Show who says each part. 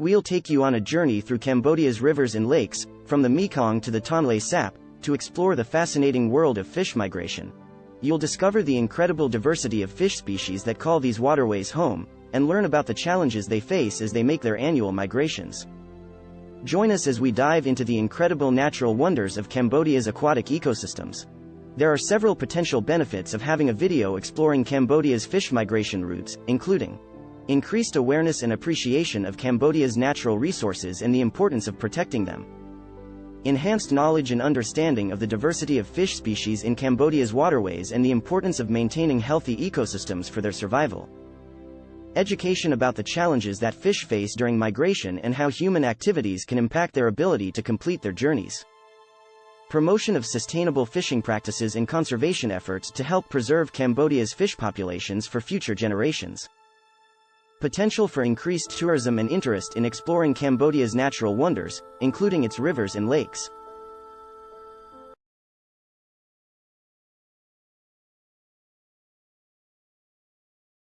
Speaker 1: We'll take you on a journey through Cambodia's rivers and lakes, from the Mekong to the Tonle Sap, to explore the fascinating world of fish migration. You'll discover the incredible diversity of fish species that call these waterways home, and learn about the challenges they face as they make their annual migrations. Join us as we dive into the incredible natural wonders of Cambodia's aquatic ecosystems. There are several potential benefits of having a video exploring Cambodia's fish migration routes, including increased awareness and appreciation of Cambodia's natural resources and the importance of protecting them, enhanced knowledge and understanding of the diversity of fish species in Cambodia's waterways and the importance of maintaining healthy ecosystems for their survival, education about the challenges that fish face during migration and how human activities can impact their ability to complete their journeys. Promotion of sustainable fishing practices and conservation efforts to help preserve Cambodia's fish populations for future generations potential for increased tourism and interest in exploring Cambodia's natural wonders, including its rivers and lakes.